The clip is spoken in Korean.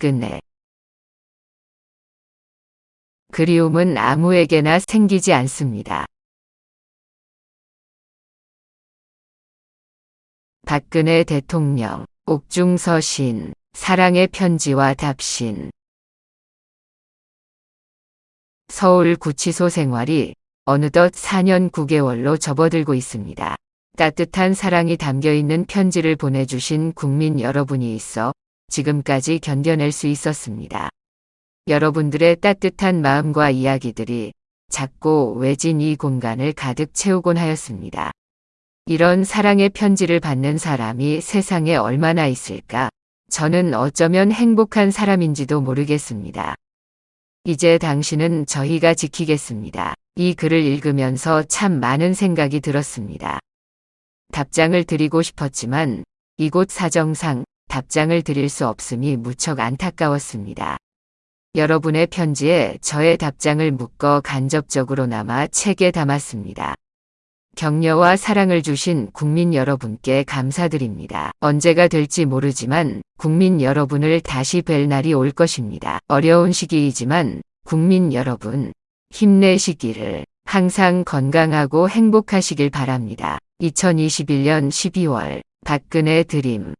박근혜. 그리움은 아무에게나 생기지 않습니다. 박근혜 대통령, 옥중서신, 사랑의 편지와 답신. 서울 구치소 생활이 어느덧 4년 9개월로 접어들고 있습니다. 따뜻한 사랑이 담겨 있는 편지를 보내주신 국민 여러분이 있어 지금까지 견뎌낼 수 있었습니다. 여러분들의 따뜻한 마음과 이야기들이 작고 외진 이 공간을 가득 채우곤 하였습니다. 이런 사랑의 편지를 받는 사람이 세상에 얼마나 있을까? 저는 어쩌면 행복한 사람인지도 모르겠습니다. 이제 당신은 저희가 지키겠습니다. 이 글을 읽으면서 참 많은 생각이 들었습니다. 답장을 드리고 싶었지만 이곳 사정상 답장을 드릴 수 없음이 무척 안타까웠습니다. 여러분의 편지에 저의 답장을 묶어 간접적으로나마 책에 담았습니다. 격려와 사랑을 주신 국민 여러분께 감사드립니다. 언제가 될지 모르지만 국민 여러분을 다시 뵐 날이 올 것입니다. 어려운 시기이지만 국민 여러분 힘내시기를 항상 건강하고 행복하시길 바랍니다. 2021년 12월 박근혜 드림